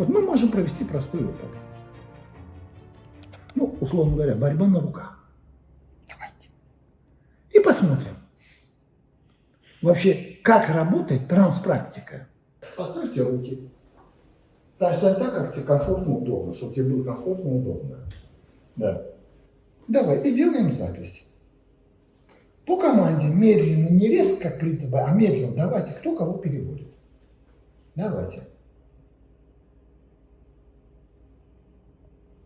Вот мы можем провести простой опыт. Ну, условно говоря, борьба на руках. Давайте. И посмотрим. Вообще, как работает транспрактика. Поставьте руки. Да, стань так, как тебе комфортно, удобно, чтобы тебе было комфортно, удобно. Да. Давай, и делаем запись. По команде медленно, не резко, как принято, а медленно. Давайте, кто кого переводит. Давайте.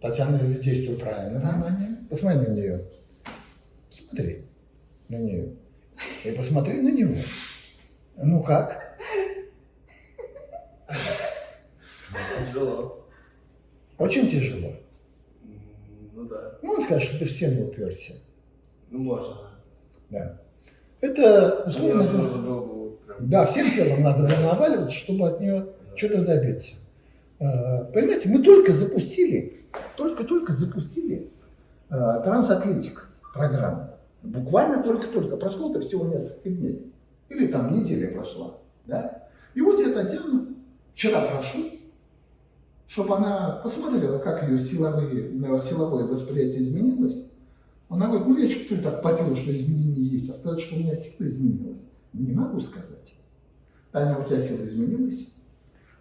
Татьяна действует правильно, внимание. Посмотри на нее. Смотри на нее. И посмотри на него. Ну как? Тяжело. Очень тяжело. Ну да. Ну, он скажет, что ты в стену уперся. Ну можно. Да. Это, условно, да, всем телом надо было наваливаться, чтобы от нее что-то добиться. А, Понимаете, мы только запустили, только-только запустили а, трансатлетик программу. Буквально только-только. Прошло-то всего несколько дней. Или там неделя прошла. Да? И вот я Татьяну вчера прошу, чтобы она посмотрела, как ее силовые, э, силовое восприятие изменилось. Она говорит, ну я чувствую так по телу, что изменения есть, а сказать, что у меня сила изменилась, не могу сказать. Таня, у тебя сила изменилась?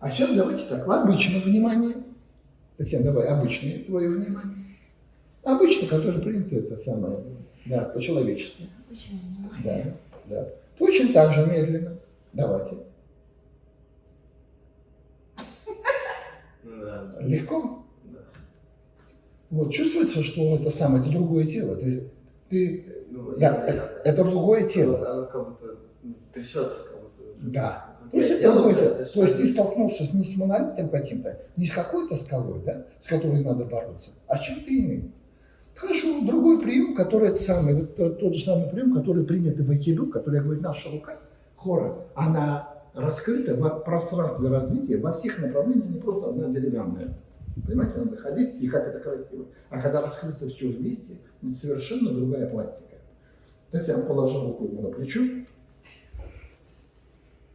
А сейчас давайте так, обычное внимание. Татьяна, давай обычное твое внимание. Обычно, которое принято, это самое, да, по-человечески. Да, да. Точно так же медленно. Давайте. Да. Легко? Да. Вот чувствуется, что это самое, это другое тело. Ты, ты, Ну, да, я- это, это другое тело. оно как будто трясется, как будто. Да. То есть, я другое тело. это То есть ты столкнулся не с монолитом каким-то, не с какой-то скалой, да, с которой надо бороться, а с чем-то иным. Хорошо, другой прием, который это самый, вот тот, тот же самый прием, который принят в айкидо, который говорит, наша рука, хора, она раскрыта в пространстве развития во всех направлениях, не просто одна деревянная. Понимаете, надо ходить, и как это красиво. А когда раскрыто все вместе, это совершенно другая пластика. Татьяна положила руку ему на плечо.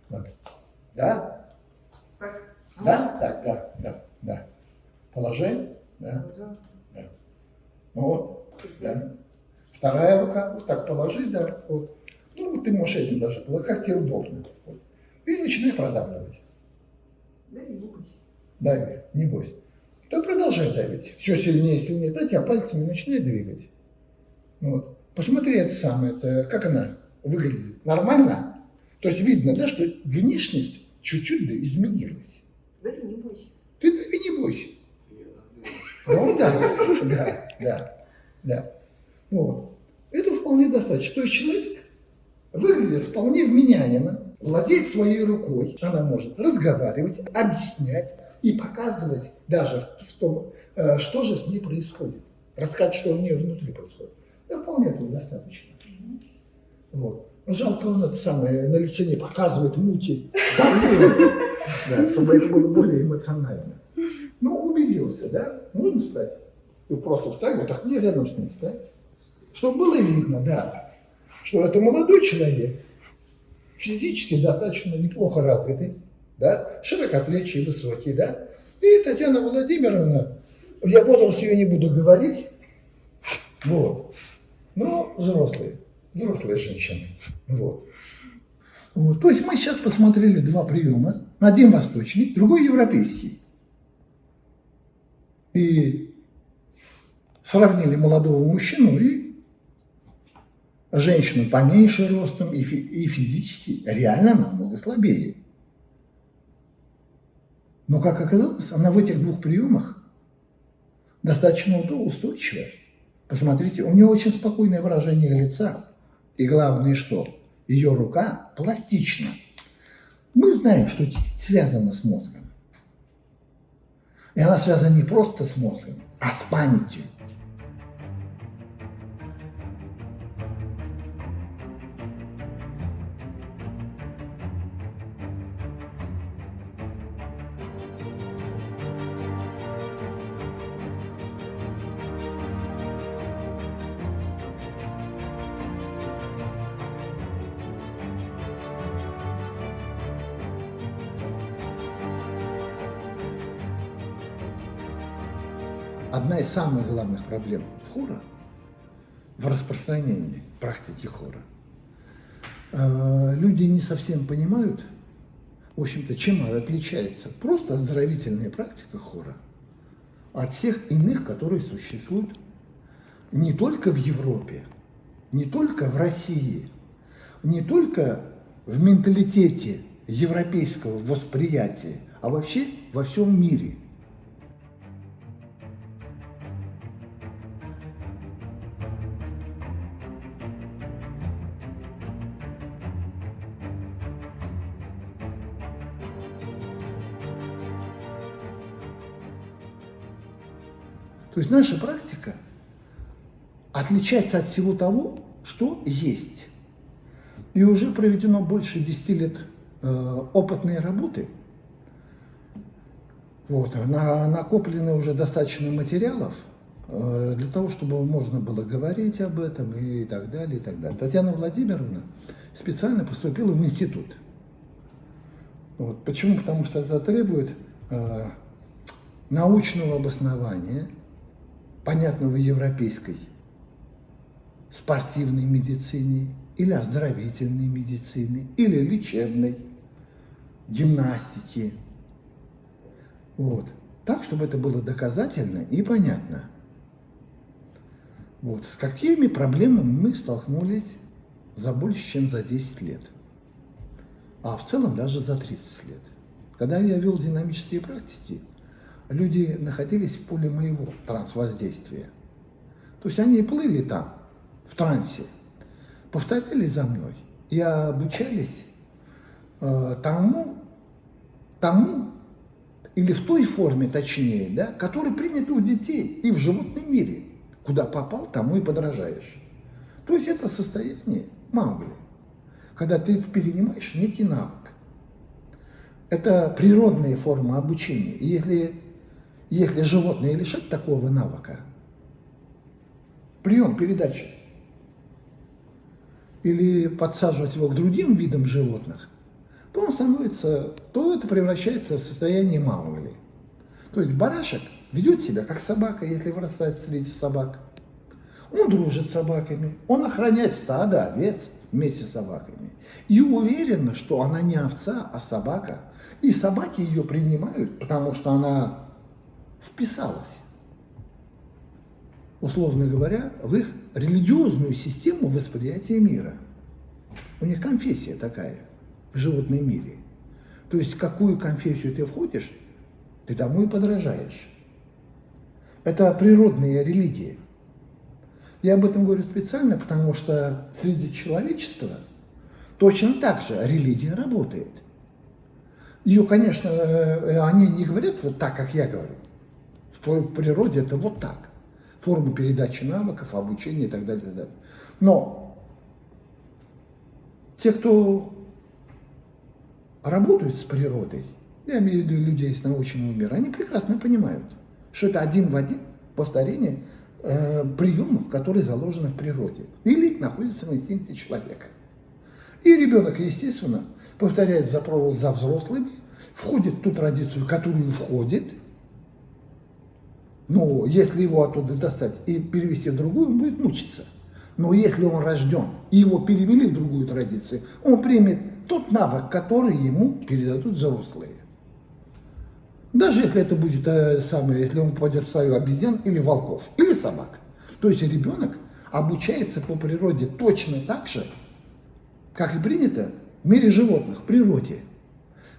Да? Так. Да? Так, да, да, да. Положи. Да. Вот. Да. Вторая рука. Вот так положи, да. Вот. Ну, вот ты можешь этим даже положить, как тебе удобно. Вот. И начинай продавливать. Да, не бойся. Дави, не бойся. То продолжай давить. Все сильнее, сильнее дать, а пальцами начинай двигать. Вот. Посмотри это самое, это, как она выглядит. Нормально? То есть видно, да, что внешность чуть-чуть да, изменилась. Да, не бойся. Ты дави, не бойся. Ну да, да, да, да. Вот. Это вполне достаточно. То есть человек выглядит вполне вменяемо, владеет своей рукой, она может разговаривать, объяснять и показывать даже в том, э, что же с ней происходит. Рассказать, что у нее внутри происходит. Да вполне этого достаточно. Вот. Жалко, он это самое на лице не показывает мути, чтобы это было более эмоционально. Ну, убедился, да? Можно встать? Ты просто встань, вот так, не рядом с ним встань. Чтобы было видно, да, что это молодой человек, физически достаточно неплохо развитый, да, широкоплечий, высокий, да. И Татьяна Владимировна, я возраст ее не буду говорить, вот, но взрослые, взрослые женщины, вот. Вот. То есть мы сейчас посмотрели два приема, один восточный, другой европейский. И сравнили молодого мужчину и женщину поменьше ростом и, фи- и физически реально намного слабее. Но, как оказалось, она в этих двух приемах достаточно устойчивая. Посмотрите, у нее очень спокойное выражение лица. И главное, что ее рука пластична. Мы знаем, что кисть связана с мозгом. И она связана не просто с мозгом, а с памятью. Самых главных проблем хора, в распространении практики хора. Э, Люди не совсем понимают, в общем-то, чем отличается просто оздоровительная практика хора от всех иных, которые существуют не только в Европе, не только в России, не только в менталитете европейского восприятия, а вообще во всем мире. То есть наша практика отличается от всего того, что есть. И уже проведено больше 10 лет э, опытной работы. Вот, на, накоплено уже достаточно материалов э, для того, чтобы можно было говорить об этом и так далее, и так далее. Татьяна Владимировна специально поступила в институт. Вот. Почему? Потому что это требует э, научного обоснования, понятного европейской спортивной медицине, или оздоровительной медицины, или лечебной, гимнастики. Вот. Так, чтобы это было доказательно и понятно. Вот. С какими проблемами мы столкнулись за больше, чем за 10 лет. А в целом даже за 30 лет. Когда я вел динамические практики, люди находились в поле моего трансвоздействия. То есть они плыли там, в трансе, повторяли за мной и обучались э, тому, тому, или в той форме, точнее, да, которая принята у детей и в животном мире. Куда попал, тому и подражаешь. То есть это состояние Маугли, когда ты перенимаешь некий навык. Это природная форма обучения. И если, если животное лишать такого навыка, прием передачи, или подсаживать его к другим видам животных, то он становится, то это превращается в состояние маугли. То есть барашек ведет себя как собака, если вырастает среди собак. Он дружит с собаками, он охраняет стадо овец вместе с собаками. И уверенно, что она не овца, а собака. И собаки ее принимают, потому что она вписалась, условно говоря, в их религиозную систему восприятия мира. У них конфессия такая в животном мире. То есть, какую конфессию ты входишь, ты тому и подражаешь. Это природная религия. Я об этом говорю специально, потому что среди человечества точно так же религия работает. Ее, конечно, э, они не говорят вот так, как я говорю. В природе это вот так форму передачи навыков, обучения и так далее. И так далее. Но те, кто работают с природой, я имею в виду людей из научного мира, они прекрасно понимают, что это один в один повторение э, приемов, которые заложены в природе или находятся в инстинкте человека. И ребенок, естественно, повторяет за, за взрослыми, входит в ту традицию, которую входит – но если его оттуда достать и перевести в другую, он будет мучиться. Но если он рожден и его перевели в другую традицию, он примет тот навык, который ему передадут взрослые. Даже если это будет э, самое, если он попадет в стаю обезьян или волков, или собак. То есть ребенок обучается по природе точно так же, как и принято в мире животных, в природе.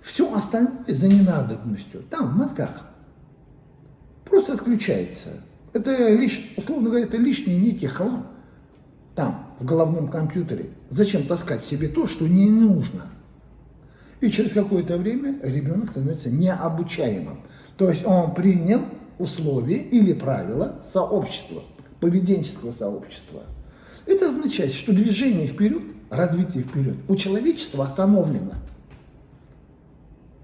Все остальное за ненадобностью, там, в мозгах просто отключается. Это лишь, условно говоря, это лишний некий хлам там, в головном компьютере. Зачем таскать себе то, что не нужно? И через какое-то время ребенок становится необучаемым. То есть он принял условия или правила сообщества, поведенческого сообщества. Это означает, что движение вперед, развитие вперед у человечества остановлено.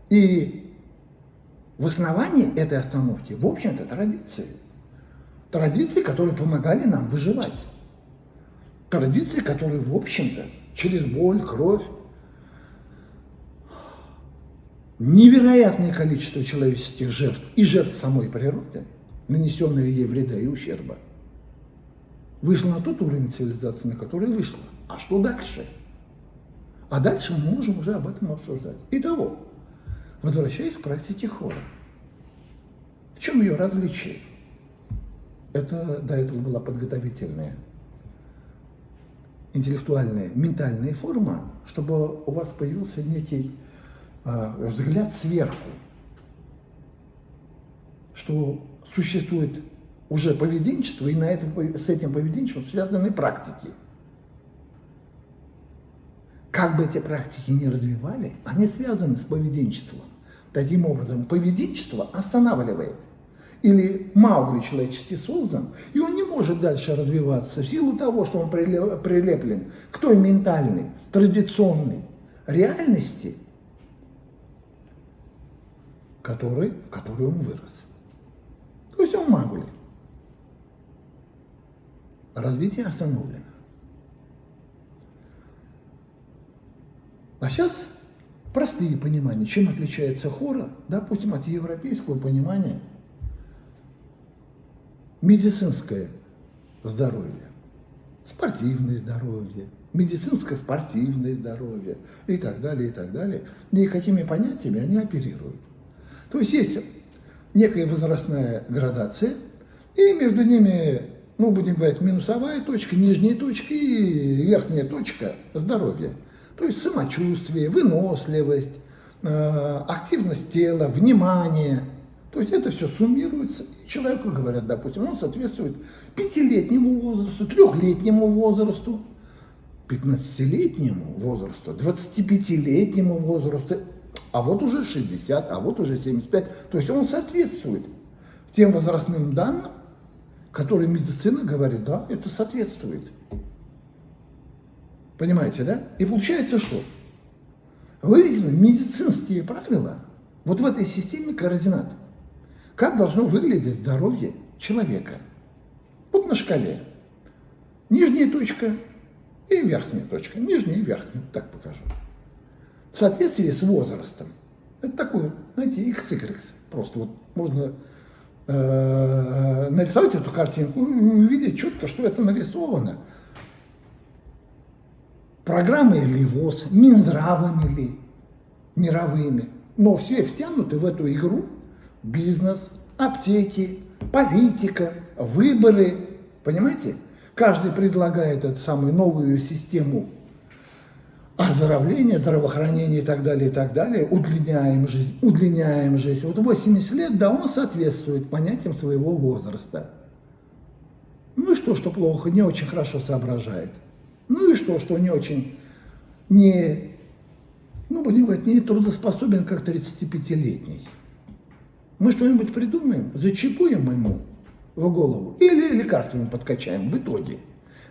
И в основании этой остановки, в общем-то, традиции. Традиции, которые помогали нам выживать. Традиции, которые, в общем-то, через боль, кровь, невероятное количество человеческих жертв и жертв самой природы нанесенного ей вреда и ущерба, вышла на тот уровень цивилизации, на который вышла. А что дальше? А дальше мы можем уже об этом обсуждать. Итого, возвращаясь к практике хора. В чем ее различие? Это до этого была подготовительная, интеллектуальная, ментальная форма, чтобы у вас появился некий э, взгляд сверху, что существует уже поведенчество, и на этом, с этим поведенчеством связаны практики. Как бы эти практики ни развивали, они связаны с поведенчеством. Таким образом, поведенчество останавливает. Или Маугли человечески создан, и он не может дальше развиваться в силу того, что он прилеплен к той ментальной, традиционной реальности, которой, в которой он вырос. То есть он Маугли. Развитие остановлено. А сейчас простые понимания, чем отличается хора, допустим, от европейского понимания медицинское здоровье, спортивное здоровье, медицинско-спортивное здоровье и так далее, и так далее. И какими понятиями они оперируют. То есть есть некая возрастная градация, и между ними, ну, будем говорить, минусовая точка, нижняя точка и верхняя точка здоровья. То есть самочувствие, выносливость, э, активность тела, внимание. То есть это все суммируется. И человеку говорят, допустим, он соответствует пятилетнему возрасту, трехлетнему возрасту, 15-летнему возрасту, 25-летнему возрасту, а вот уже 60, а вот уже 75. То есть он соответствует тем возрастным данным, которые медицина говорит, да, это соответствует. Понимаете, да? И получается что? Выведены медицинские правила вот в этой системе координат. Как должно выглядеть здоровье человека? Вот на шкале. Нижняя точка и верхняя точка. Нижняя и верхняя. Так покажу. В соответствии с возрастом. Это такой, знаете, XY. Просто вот можно э, нарисовать эту картинку и увидеть четко, что это нарисовано программой ли ВОЗ, Минздравами ли, мировыми. Но все втянуты в эту игру бизнес, аптеки, политика, выборы. Понимаете? Каждый предлагает эту самую новую систему оздоровления, здравоохранения и так далее, и так далее. Удлиняем жизнь, удлиняем жизнь. Вот 80 лет, да, он соответствует понятиям своего возраста. Ну и что, что плохо, не очень хорошо соображает. Ну и что, что не очень, не, ну, будем говорить, не трудоспособен, как 35-летний. Мы что-нибудь придумаем, зачипуем ему в голову или лекарствами подкачаем в итоге.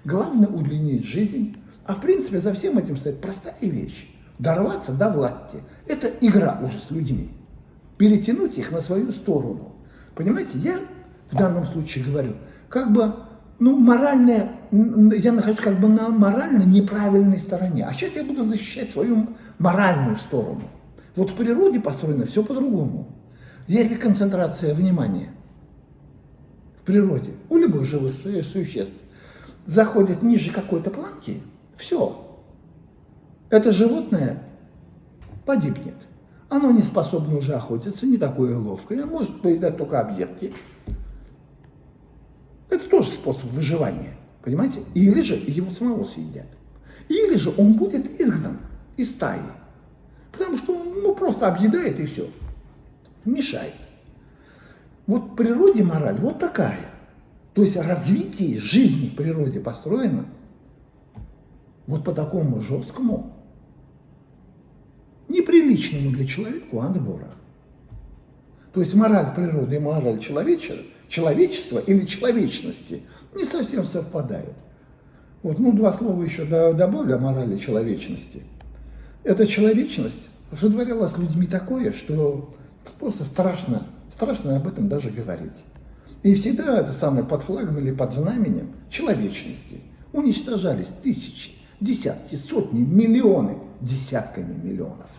Главное удлинить жизнь, а в принципе за всем этим стоит простая вещь. Дорваться до власти. Это игра уже с людьми. Перетянуть их на свою сторону. Понимаете, я в данном случае говорю, как бы ну, моральная, я нахожусь как бы на морально неправильной стороне. А сейчас я буду защищать свою моральную сторону. Вот в природе построено все по-другому. Если концентрация внимания в природе у любых живых существ заходит ниже какой-то планки, все. Это животное погибнет. Оно не способно уже охотиться, не такое ловкое, может поедать только объедки. Тоже способ выживания, понимаете? Или же его самого съедят. Или же он будет изгнан из стаи. Потому что он ну, просто объедает и все. Мешает. Вот в природе мораль вот такая. То есть развитие жизни в природе построено вот по такому жесткому, неприличному для человека отбора. То есть мораль природы и мораль человечества человечества или человечности не совсем совпадают. Вот, ну, два слова еще добавлю о морали человечности. Эта человечность сотворила с людьми такое, что просто страшно, страшно об этом даже говорить. И всегда это самое под флагом или под знаменем человечности уничтожались тысячи, десятки, сотни, миллионы, десятками миллионов.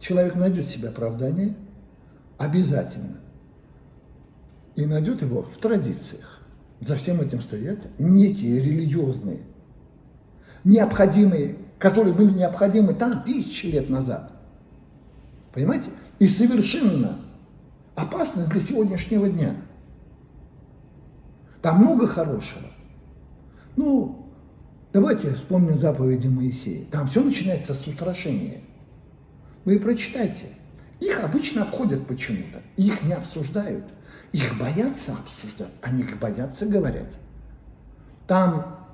Человек найдет себе оправдание – обязательно и найдет его в традициях. За всем этим стоят некие религиозные, необходимые, которые были необходимы там тысячи лет назад. Понимаете? И совершенно опасны для сегодняшнего дня. Там много хорошего. Ну, давайте вспомним заповеди Моисея. Там все начинается с устрашения. Вы прочитайте. Их обычно обходят почему-то. Их не обсуждают. Их боятся обсуждать, они их боятся говорить. Там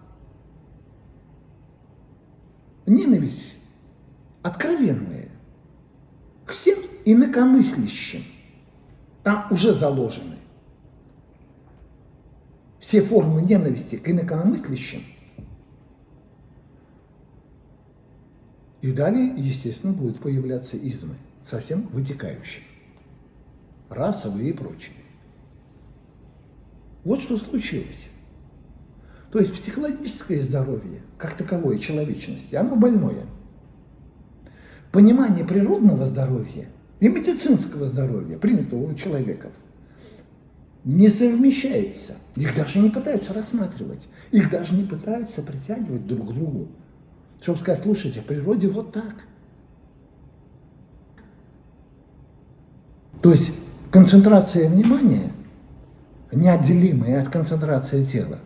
ненависть откровенная к всем инакомыслящим. Там уже заложены все формы ненависти к инакомыслящим. И далее, естественно, будут появляться измы, совсем вытекающие, расовые и прочие. Вот что случилось. То есть психологическое здоровье, как таковое человечности, оно больное. Понимание природного здоровья и медицинского здоровья, принятого у человеков, не совмещается. Их даже не пытаются рассматривать. Их даже не пытаются притягивать друг к другу. Чтобы сказать, слушайте, в природе вот так. То есть концентрация внимания, неотделимая от концентрации тела,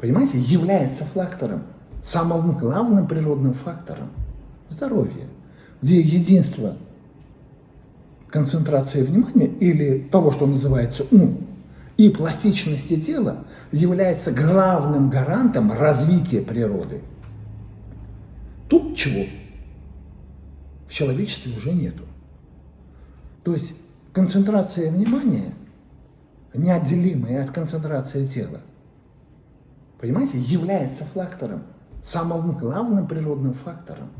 понимаете, является фактором, самым главным природным фактором здоровья, где единство концентрации внимания или того, что называется ум, и пластичности тела является главным гарантом развития природы. Тут чего в человечестве уже нету. То есть концентрация внимания, неотделимая от концентрации тела, понимаете, является фактором, самым главным природным фактором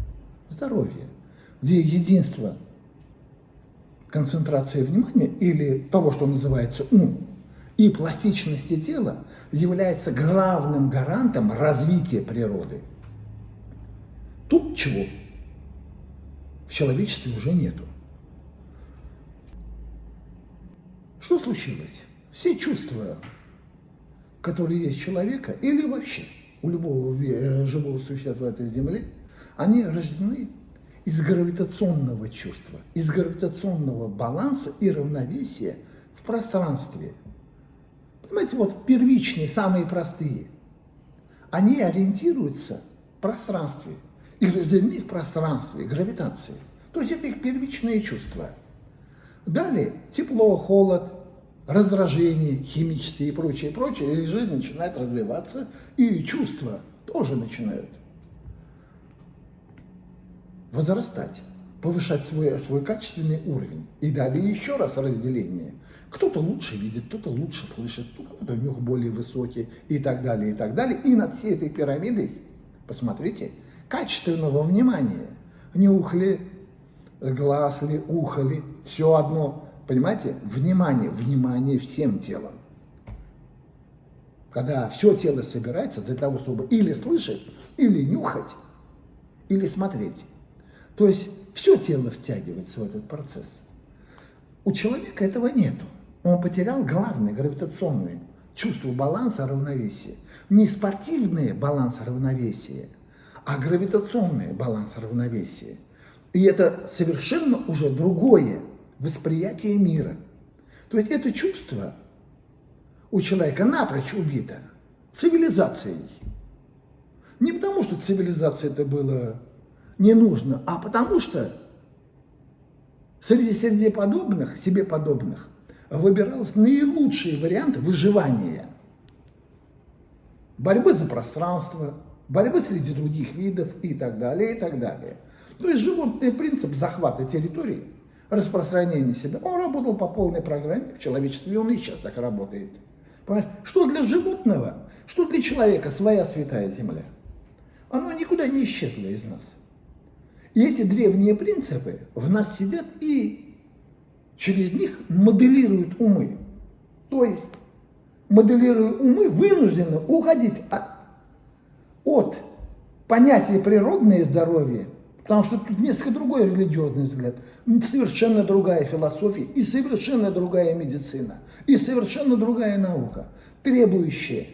здоровья, где единство концентрации внимания или того, что называется ум, и пластичности тела является главным гарантом развития природы. Тут чего в человечестве уже нету. Что случилось? Все чувства, которые есть у человека, или вообще у любого э, живого существа этой земле, они рождены из гравитационного чувства, из гравитационного баланса и равновесия в пространстве. Понимаете, вот первичные, самые простые, они ориентируются в пространстве, и рождены в пространстве, гравитации. То есть это их первичные чувства. Далее тепло, холод, раздражение химические и прочее, прочее, и жизнь начинает развиваться, и чувства тоже начинают возрастать, повышать свой, свой качественный уровень. И далее еще раз разделение. Кто-то лучше видит, кто-то лучше слышит, кто-то нюх более высокий и так далее, и так далее. И над всей этой пирамидой, посмотрите, качественного внимания. Нюх ли, глаз ли, ухо ли, все одно. Понимаете? Внимание, внимание всем телом. Когда все тело собирается для того, чтобы или слышать, или нюхать, или смотреть. То есть все тело втягивается в этот процесс. У человека этого нету. Он потерял главное, гравитационное чувство баланса, равновесия. Не спортивное баланс равновесия, а гравитационное баланс равновесия. И это совершенно уже другое восприятие мира. То есть это чувство у человека напрочь убито цивилизацией. Не потому, что цивилизация это было не нужно, а потому что среди себе подобных, себе подобных выбирался наилучший вариант выживания. Борьбы за пространство, борьбы среди других видов и так далее, и так далее. То есть животный принцип захвата территории, распространения себя, он работал по полной программе в человечестве, он и сейчас так работает. Понимаешь? Что для животного, что для человека своя святая земля. Оно никуда не исчезло из нас. И эти древние принципы в нас сидят и через них моделируют умы. То есть, моделируя умы, вынуждены уходить от, от понятия природное здоровье Потому что тут несколько другой религиозный взгляд, совершенно другая философия и совершенно другая медицина, и совершенно другая наука, требующая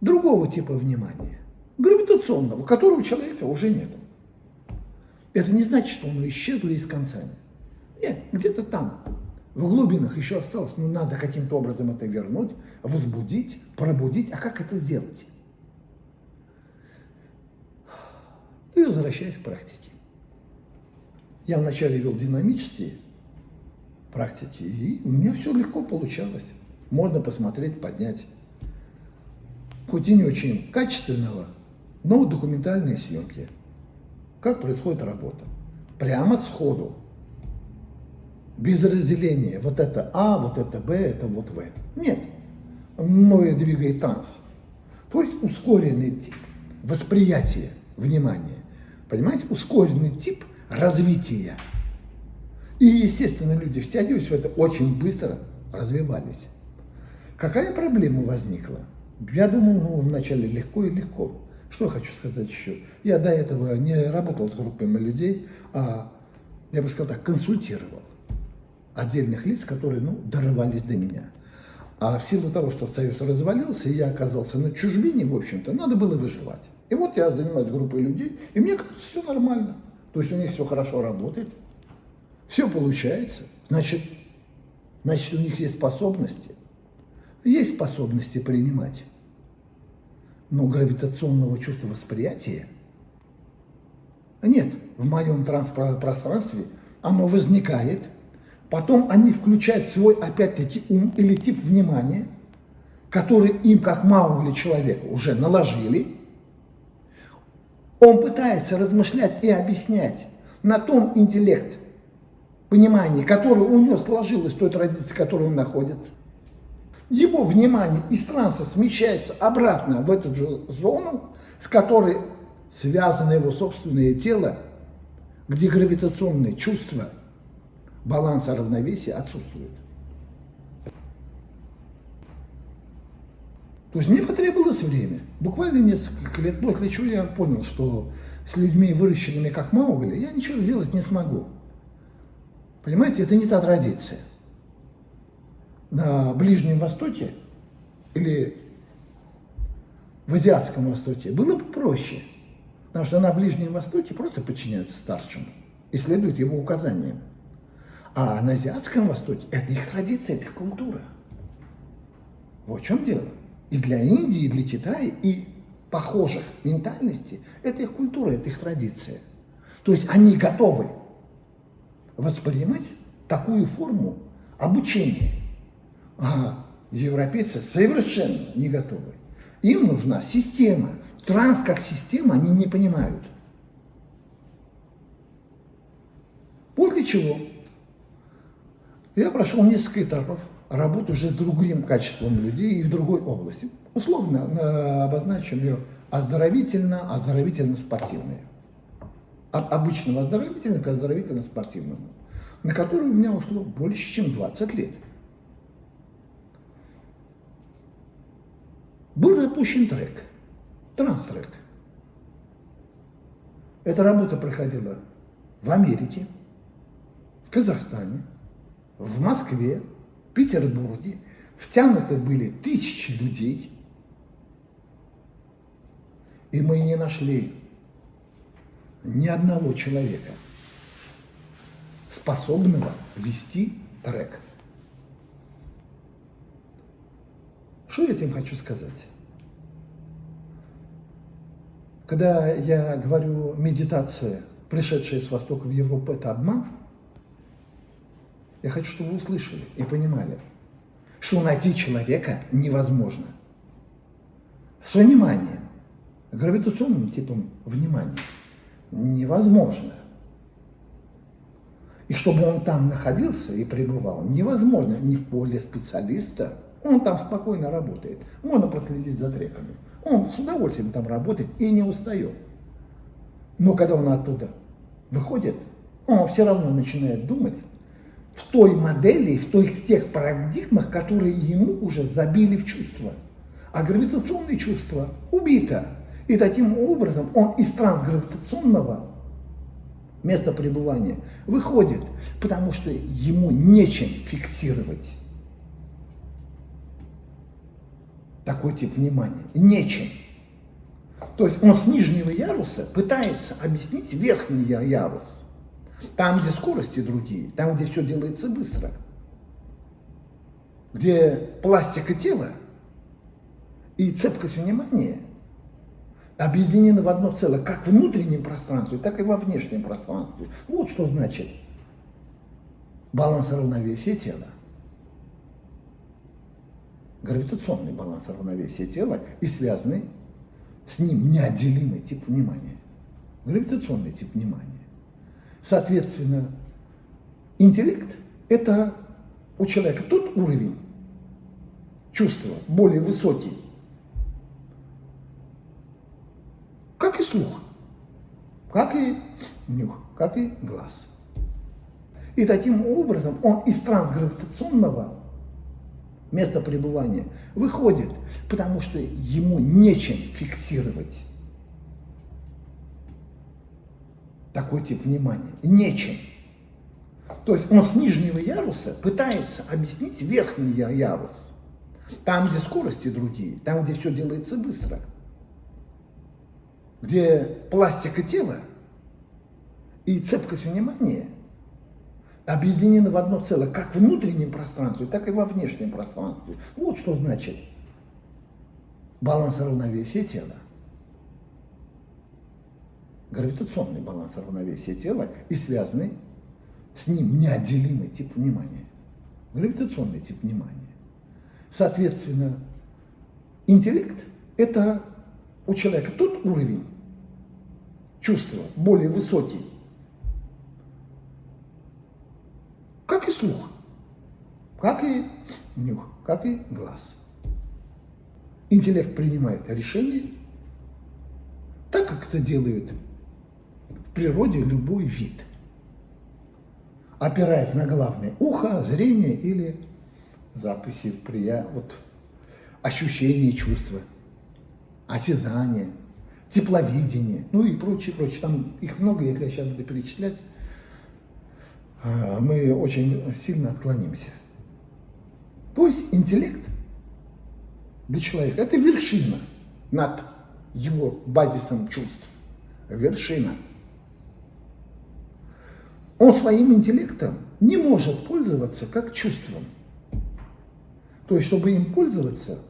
другого типа внимания, гравитационного, которого человека уже нет. Это не значит, что оно исчезло из концами. Нет, где-то там, в глубинах еще осталось, но надо каким-то образом это вернуть, возбудить, пробудить. А как это сделать? И возвращаясь к практике. Я вначале вел динамические практики, и у меня все легко получалось. Можно посмотреть, поднять. Хоть и не очень качественного, но документальные съемки. Как происходит работа. Прямо сходу. Без разделения. Вот это А, вот это Б, это вот В. Нет. Мною двигает транс. То есть ускоренный тип восприятия внимания. Понимаете, ускоренный тип развития. И, естественно, люди, втягиваясь в это, очень быстро развивались. Какая проблема возникла? Я думал, ну, вначале легко и легко. Что я хочу сказать еще? Я до этого не работал с группами людей, а, я бы сказал так, консультировал отдельных лиц, которые, ну, дорвались до меня. А в силу того, что Союз развалился, и я оказался на чужбине, в общем-то, надо было выживать. И вот я занимаюсь группой людей, и мне кажется, все нормально. То есть у них все хорошо работает, все получается. Значит, значит, у них есть способности. Есть способности принимать. Но гравитационного чувства восприятия нет. В моем пространстве оно возникает, потом они включают свой, опять-таки, ум или тип внимания, который им, как Маугли человека, уже наложили. Он пытается размышлять и объяснять на том интеллект, понимании, которое у него сложилось в той традиции, в которой он находится его внимание из транса смещается обратно в эту же зону, с которой связано его собственное тело, где гравитационные чувства баланса равновесия отсутствуют. То есть мне потребовалось время, буквально несколько лет, после чего я понял, что с людьми, выращенными как Маугли, я ничего сделать не смогу. Понимаете, это не та традиция на Ближнем Востоке или в Азиатском Востоке было бы проще. Потому что на Ближнем Востоке просто подчиняются старшему и следуют его указаниям. А на Азиатском Востоке это их традиция, это их культура. Вот в чем дело. И для Индии, и для Китая, и похожих ментальностей, это их культура, это их традиция. То есть они готовы воспринимать такую форму обучения. А европейцы совершенно не готовы. Им нужна система. Транс как система они не понимают. После чего я прошел несколько этапов работы уже с другим качеством людей и в другой области. Условно обозначим ее оздоровительно, оздоровительно-спортивное. От обычного оздоровительного к оздоровительно-спортивному, на который у меня ушло больше, чем 20 лет. Был запущен трек, транс-трек. Эта работа проходила в Америке, в Казахстане, в Москве, Петербурге. Втянуты были тысячи людей. И мы не нашли ни одного человека, способного вести трек. Что я этим хочу сказать? Когда я говорю медитация, пришедшая с Востока в Европу, это обман, я хочу, чтобы вы услышали и понимали, что найти человека невозможно. С вниманием, гравитационным типом внимания невозможно. И чтобы он там находился и пребывал, невозможно ни в поле специалиста, он там спокойно работает. Можно проследить за треками. Он с удовольствием там работает и не устает. Но когда он оттуда выходит, он все равно начинает думать в той модели, в той, в тех парадигмах, которые ему уже забили в чувства. А гравитационное чувство убито. И таким образом он из трансгравитационного места пребывания выходит, потому что ему нечем фиксировать такой тип внимания. Нечем. То есть он с нижнего яруса пытается объяснить верхний ярус. Там, где скорости другие, там, где все делается быстро. Где пластика тела и цепкость внимания объединены в одно целое, как в внутреннем пространстве, так и во внешнем пространстве. Вот что значит баланс равновесия тела. Гравитационный баланс равновесия тела и связанный с ним неотделимый тип внимания. Гравитационный тип внимания. Соответственно, интеллект – это у человека тот уровень чувства, более высокий, как и слух, как и нюх, как и глаз. И таким образом он из трансгравитационного места пребывания выходит, потому что ему нечем фиксировать такой тип внимания. Нечем. То есть он с нижнего яруса пытается объяснить верхний ярус. Там, где скорости другие, там, где все делается быстро. Где пластика тела и цепкость внимания объединены в одно целое, как в внутреннем пространстве, так и во внешнем пространстве. Вот что значит баланс равновесия тела гравитационный баланс равновесия тела и связанный с ним неотделимый тип внимания. Гравитационный тип внимания. Соответственно, интеллект – это у человека тот уровень чувства, более высокий, как и слух, как и нюх, как и глаз. Интеллект принимает решения так, как это делают в природе любой вид, опираясь на главное ухо, зрение или запахи, прия... вот, ощущения, чувства, осязание, тепловидение, ну и прочее, прочее. Там их много, если я сейчас буду перечислять, а, мы очень сильно отклонимся. То есть интеллект для человека – это вершина над его базисом чувств. Вершина. Он своим интеллектом не может пользоваться как чувством. То есть, чтобы им пользоваться,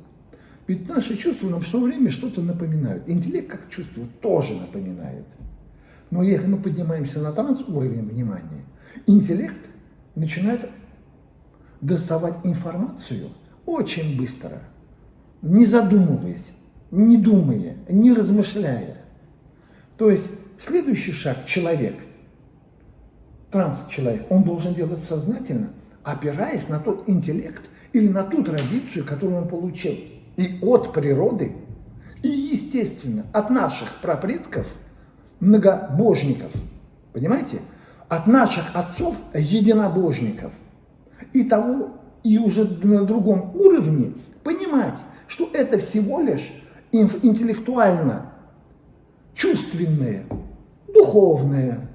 ведь наши чувства нам все время что-то напоминают. Интеллект как чувство тоже напоминает. Но если мы поднимаемся на транс-уровень внимания, интеллект начинает доставать информацию очень быстро, не задумываясь, не думая, не размышляя. То есть следующий шаг человек, транс-человек, он должен делать сознательно, опираясь на тот интеллект или на ту традицию, которую он получил и от природы, и, естественно, от наших прапредков, многобожников. Понимаете? От наших отцов единобожников. И того, и уже на другом уровне понимать, что это всего лишь интеллектуально чувственное, духовное,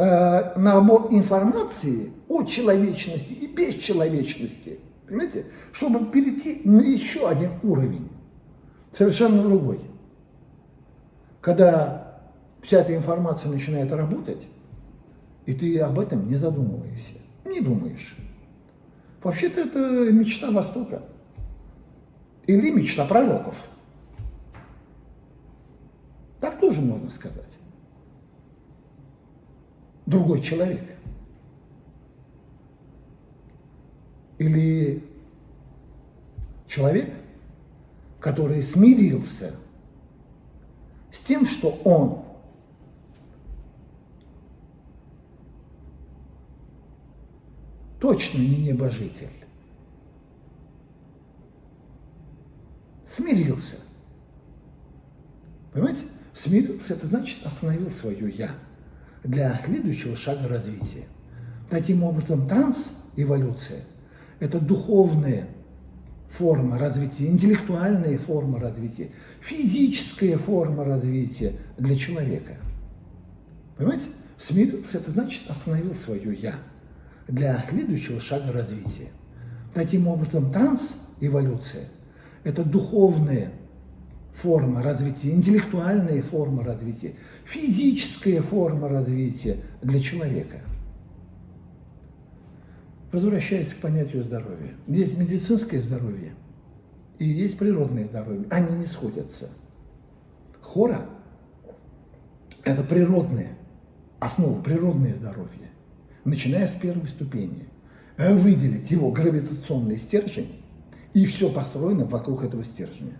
э, набор информации о человечности и бесчеловечности, понимаете, чтобы перейти на еще один уровень, совершенно другой. Когда вся эта информация начинает работать, и ты об этом не задумываешься, не думаешь. Вообще-то это мечта Востока или мечта пророков. Так тоже можно сказать. Другой человек. Или человек, который смирился с тем, что он точно не небожитель. Смирился. Понимаете? Смирился, это значит остановил свое «я» для следующего шага развития. Таким образом, транс-эволюция – это духовное форма развития, интеллектуальная форма развития, физическая форма развития для человека. Понимаете? Смирился, это значит остановил свое «я» для следующего шага развития. Таким образом, транс-эволюция – это духовная форма развития, интеллектуальная форма развития, физическая форма развития для человека. Возвращаясь к понятию здоровья. Есть медицинское здоровье и есть природное здоровье. Они не сходятся. Хора – это природное, основа природное здоровье, начиная с первой ступени. Выделить его гравитационный стержень, и все построено вокруг этого стержня.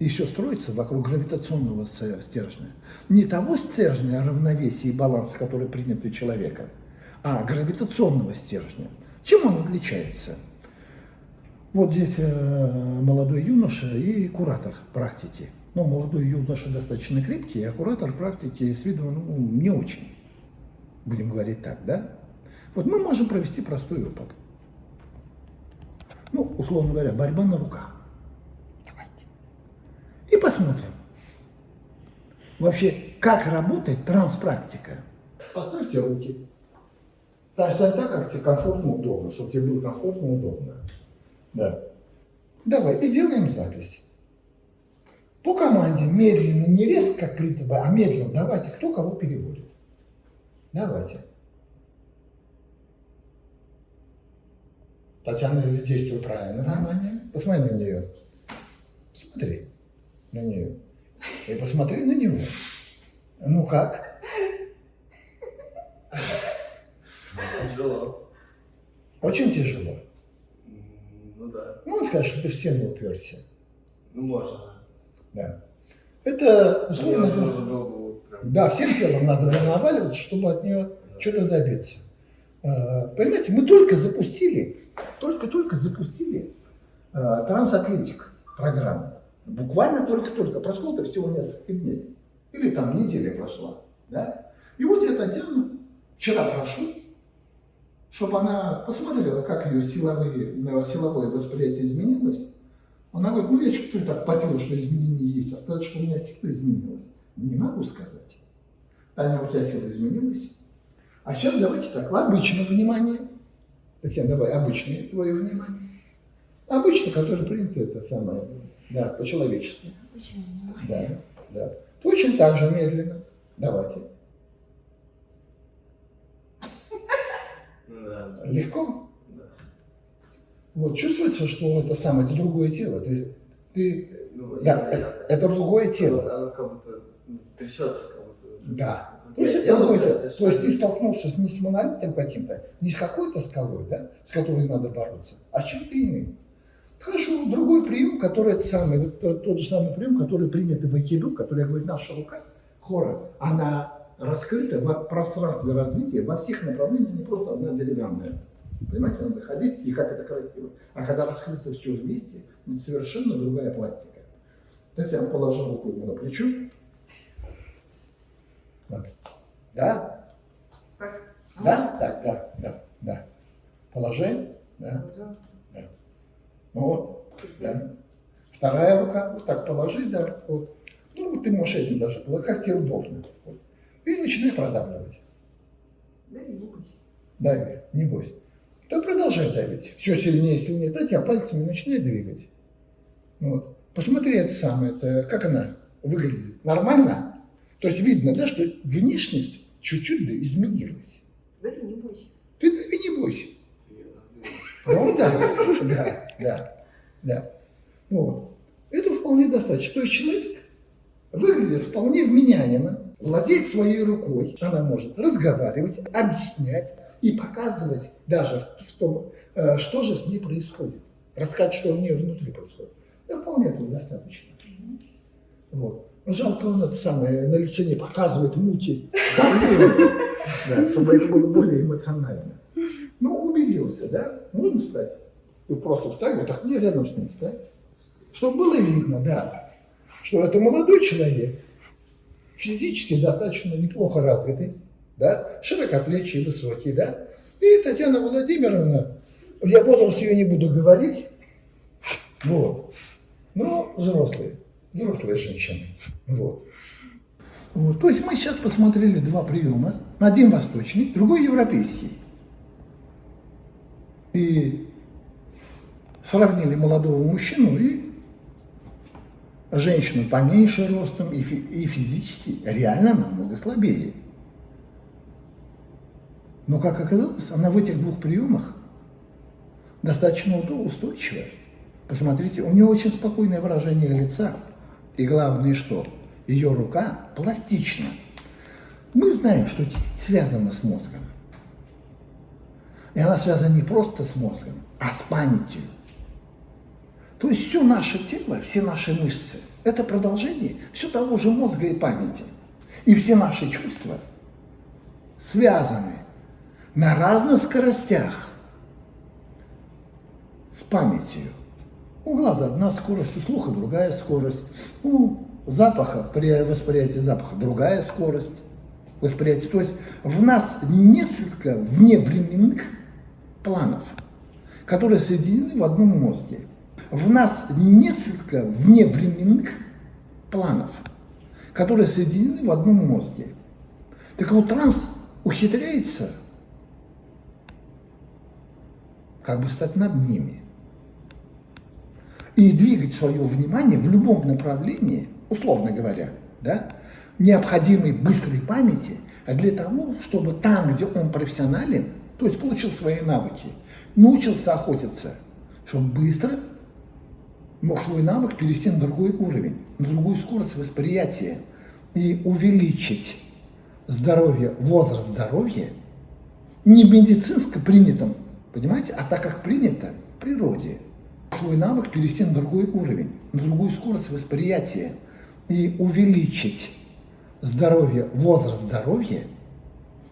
Все строится вокруг гравитационного стержня. Не того стержня равновесия и баланса, который принят у человека, а гравитационного стержня. Чем он отличается? Вот здесь э, молодой юноша и куратор практики. Ну, молодой юноша достаточно крепкий, а куратор практики с виду ну, не очень. Будем говорить так, да? Вот мы можем провести простой опыт. Ну, условно говоря, борьба на руках. И посмотрим. Вообще, как работает транспрактика. Поставьте руки. Да, стань так, как тебе комфортно, удобно, чтобы тебе было комфортно, удобно. Да. Давай, и делаем запись. По команде медленно, не резко, как принято, а медленно. Давайте, кто кого переводит. Давайте. Татьяна действует правильно, внимание. Посмотри на нее. Смотри на нее. И посмотри на него. Ну как? Тяжело. Очень тяжело. Ну да. Ну, он скажет, что ты в стену уперся. Ну можно. Да. Это, условно нужно было бы прям. да, всем телом надо было наваливаться, чтобы от нее что-то добиться. А, Понимаете, мы только запустили, только-только запустили а, трансатлетик программу. Буквально только-только. Прошло-то всего несколько дней. Или там неделя прошла. Да? И вот я Татьяну вчера прошу, чтобы она посмотрела, как ее силовые, силовое восприятие изменилось. Она говорит, ну я чувствую так по телу, что изменения есть, а сказать, что у меня сила изменилась, не могу сказать. Таня, у тебя сила изменилась? А сейчас давайте так, обычное внимание. Татьяна, давай, обычное твое внимание. Обычно, которое принято, это самое, да, по-человечески. Да, да. Точно так же медленно. Давайте. Да. да. Легко. Да. Вот чувствуется, что это самое, это другое тело. Ты, ты, Ну, да, я- это, это другое тело. Оно, оно как будто трясется, как будто. Да. То есть, это делаю, другое тело. это То есть ты столкнулся с- не с монолитом каким-то, не с какой-то скалой, да, с которой надо бороться, а с чем-то иным. Хорошо, другой прием, который это самый, тот, тот же самый прием, который принят в айкидо, который, я говорю, наша рука, хора, она раскрыта в пространстве развития во всех направлениях, не просто одна деревянная. Понимаете, надо ходить, и как это красиво. А когда раскрыто все вместе, это совершенно другая пластика. Татьяна положила руку ему на плечо. Вот. Да? Так. Да? Так, да, да, да. Положи. Да. Ну вот. Да. Вторая рука. Вот так положи, да. Вот. Ну, вот ты можешь этим даже, положить, как тебе удобно. Вот. И начинай продавливать. Дави, не бойся. Дави, не бойся. То продолжай давить. Еще сильнее, сильнее. Дайте, а пальцами начинай двигать. Вот. Посмотри это самое, это, как она выглядит. Нормально? То есть видно, да, что внешность чуть-чуть да, изменилась. Дави, не бойся. Ты дави, не бойся. Ну да, да, да, да. Вот. Это вполне достаточно. То есть человек выглядит вполне вменяемо, владеет своей рукой, она может разговаривать, объяснять и показывать даже в том, э, что же с ней происходит. Рассказать, что у нее внутри происходит. Да вполне этого достаточно. Вот. Жалко, он это самое на лице не показывает мути, да, чтобы это было более эмоционально. Ну, убедился, да? Можно встать? Ты просто встань, вот так, не рядом с ним встать. Чтобы было видно, да, что это молодой человек, физически достаточно неплохо развитый, да, широкоплечий, высокий, да. И Татьяна Владимировна, я возраст ее не буду говорить, Вот. Ну, взрослые. Взрослые женщины. Вот. Вот. То есть мы сейчас посмотрели два приема. Один восточный, другой европейский. И сравнили молодого мужчину и женщину поменьше ростом и, фи- и физически реально намного слабее. Но, как оказалось, она в этих двух приемах достаточно устойчивая. Посмотрите, у нее очень спокойное выражение лица. И главное что? Ее рука пластична. Мы знаем, что это связано с мозгом. И она связана не просто с мозгом, а с памятью. То есть все наше тело, все наши мышцы – это продолжение все того же мозга и памяти. И все наши чувства связаны на разных скоростях с памятью. У глаза одна скорость, у слуха другая скорость, у запаха, при восприятии запаха другая скорость восприятия. То есть в нас несколько вневременных планов, которые соединены в одном мозге. В нас несколько вневременных планов, которые соединены в одном мозге. Так вот, транс ухитряется как бы стать над ними и двигать свое внимание в любом направлении, условно говоря, да, необходимой быстрой памяти, а для того, чтобы там, где он профессионален, то есть получил свои навыки, научился охотиться, чтобы быстро мог свой навык перевести на другой уровень, на другую скорость восприятия и увеличить здоровье, возраст здоровья не медицинско принятым, понимаете, а так как принято в природе. Свой навык перевести на другой уровень, на другую скорость восприятия и увеличить здоровье, возраст здоровья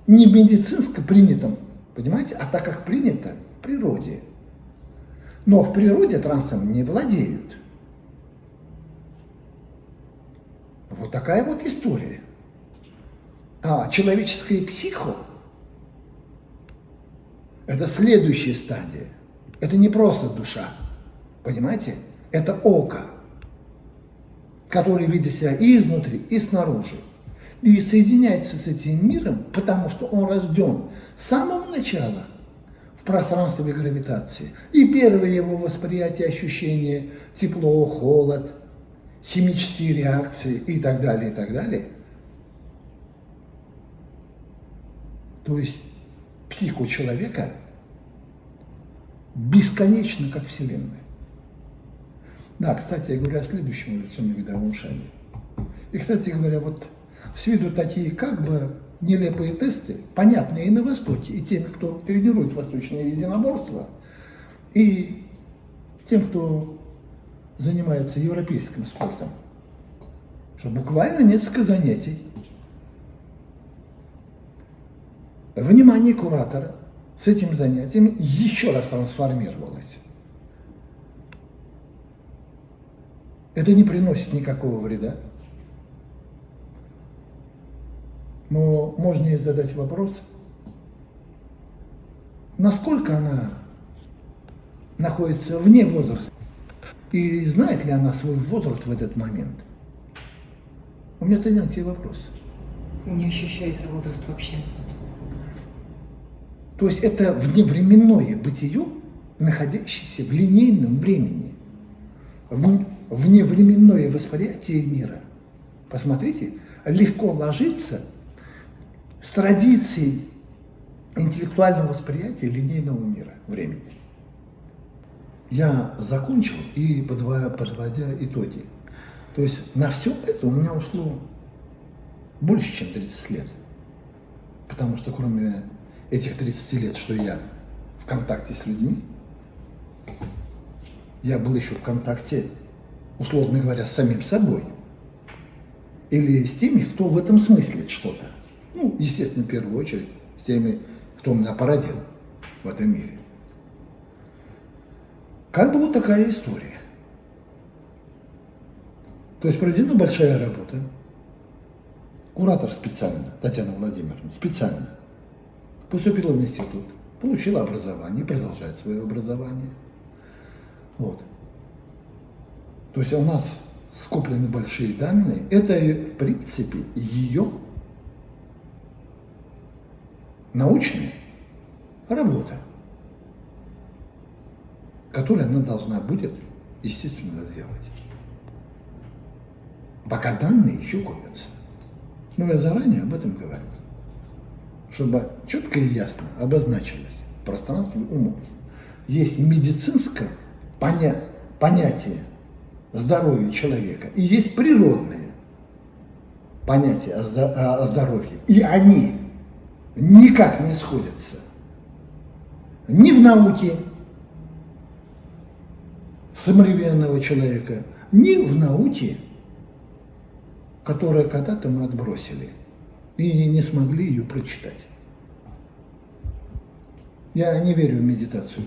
не медицинско принятым, понимаете, а так как принято в природе. Но в природе трансом не владеют. Вот такая вот история. А человеческое психо – это следующая стадия. Это не просто душа, понимаете? Это око, которое видит себя и изнутри, и снаружи. И соединяется с этим миром, потому что он рожден с самого начала пространстве гравитации. И первое его восприятие, ощущение, тепло, холод, химические реакции и так далее, и так далее. То есть психу человека бесконечно, как Вселенная. Да, кстати, я говорю о следующем эволюционно-видовом шаге. И, кстати говоря, вот с виду такие как бы нелепые тесты, понятные и на Востоке, и тем, кто тренирует восточное единоборство, и тем, кто занимается европейским спортом, что буквально несколько занятий. Внимание куратора с этим занятием еще раз трансформировалось. Это не приносит никакого вреда. Но можно ей задать вопрос, насколько она находится вне возраста, и знает ли она свой возраст в этот момент. У меня третий вопрос. Не ощущается возраст вообще. То есть это вневременное бытие, находящееся в линейном времени, в- вневременное восприятие мира. Посмотрите, легко ложится с традицией интеллектуального восприятия линейного мира, времени. Я закончил и подводя, подводя итоги. То есть на все это у меня ушло больше, чем 30 лет. Потому что кроме этих 30 лет, что я в контакте с людьми, я был еще в контакте, условно говоря, с самим собой. Или с теми, кто в этом смыслит что-то. Ну, естественно, в первую очередь, с теми, кто меня породил в этом мире. Как бы вот такая история. То есть проведена большая работа. Куратор специально, Татьяна Владимировна, специально поступила в институт, получила образование, продолжает свое образование. Вот. То есть у нас скоплены большие данные. Это, в принципе, ее научная работа, которую она должна будет, естественно, сделать. Пока данные еще копятся. Но я заранее об этом говорю, чтобы четко и ясно обозначилось в пространстве умов. Есть медицинское поня понятие здоровья человека и есть природное понятие о, о здоровье. И они никак не сходятся ни в науке современного человека, ни в науке, которую когда-то мы отбросили и не смогли ее прочитать. Я не верю в медитацию,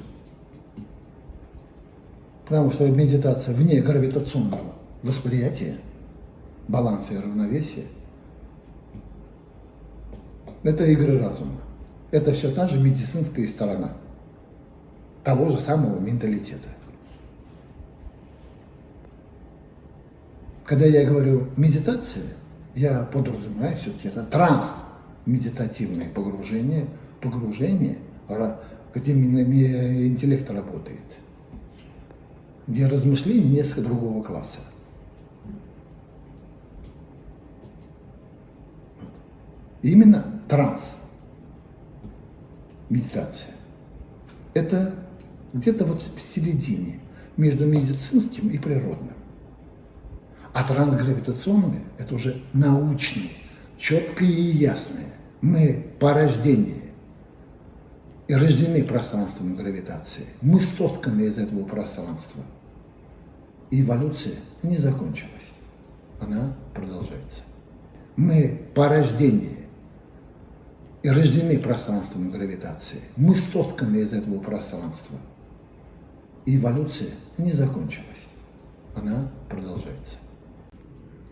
потому что медитация вне гравитационного восприятия, баланса и равновесия – это игры разума. Это все та же медицинская сторона того же самого менталитета. Когда я говорю медитация, я подразумеваю все-таки это транс, медитативное погружение, погружение, где интеллект работает, где размышления несколько другого класса. Именно транс, медитация. Это где-то вот в середине между медицинским и природным. А трансгравитационное – это уже научное, четкое и ясное. Мы по рождению и рождены пространством гравитации. Мы сотканы из этого пространства. И эволюция не закончилась. Она продолжается. Мы по рождению и рождены пространством гравитации. Мы сотканы из этого пространства. И эволюция не закончилась. Она продолжается.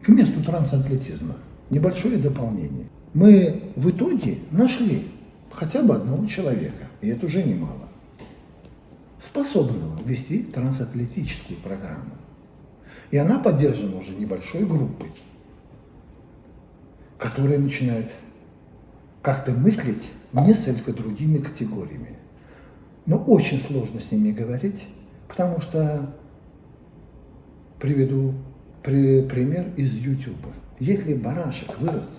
К месту трансатлетизма небольшое дополнение. Мы в итоге нашли хотя бы одного человека, и это уже немало, способного вести трансатлетическую программу. И она поддержана уже небольшой группой, которая начинает как-то мыслить несколько другими категориями. Но очень сложно с ними говорить, потому что приведу при, пример из YouTube. Если барашек вырос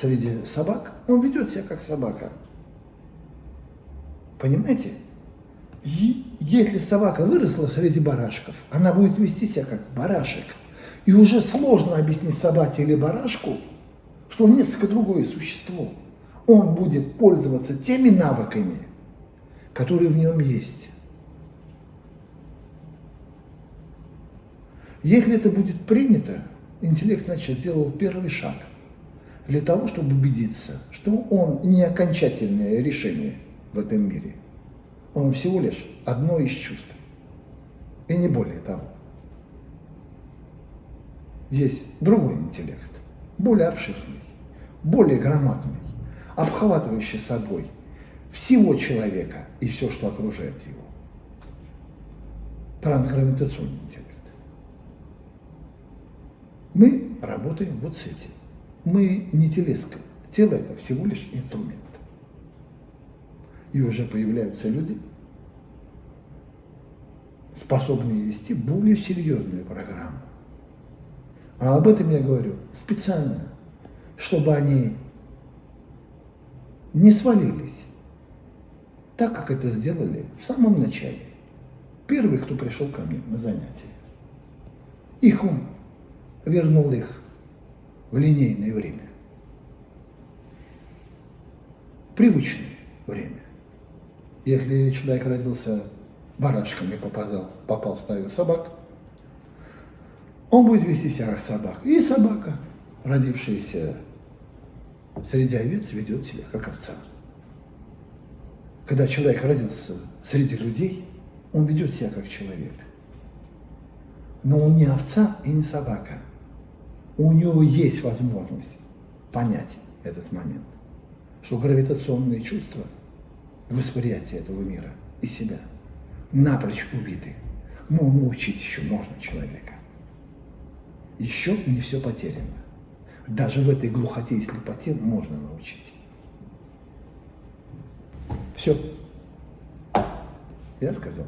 среди собак, он ведет себя как собака. Понимаете? И если собака выросла среди барашков, она будет вести себя как барашек. И уже сложно объяснить собаке или барашку, что он несколько другое существо. Он будет пользоваться теми навыками, которые в нем есть. Если это будет принято, интеллект, значит, сделал первый шаг для того, чтобы убедиться, что он не окончательное решение в этом мире. Он всего лишь одно из чувств. И не более того. Есть другой интеллект, более обширный, более громадный, обхватывающий собой всего человека и все, что окружает его. Трансгравитационный интеллект. Мы работаем вот с этим. Мы не телеска. Тело – это всего лишь инструмент. И уже появляются люди, способные вести более серьезную программу. А об этом я говорю специально, чтобы они не свалились, так как это сделали в самом начале. Первый, кто пришел ко мне на занятия. Их ум вернул их в линейное время. Привычное время. Если человек родился барашком и попадал, попал в стаю собак, он будет вести себя как собака. И собака, родившаяся среди овец, ведет себя как овца. Когда человек родился среди людей, он ведет себя как человек. Но он не овца и не собака – у него есть возможность понять этот момент, что гравитационные чувства, восприятие этого мира и себя напрочь убиты. Но научить еще можно человека. Еще не все потеряно. Даже в этой глухоте и слепоте можно научить. Все. Я сказал.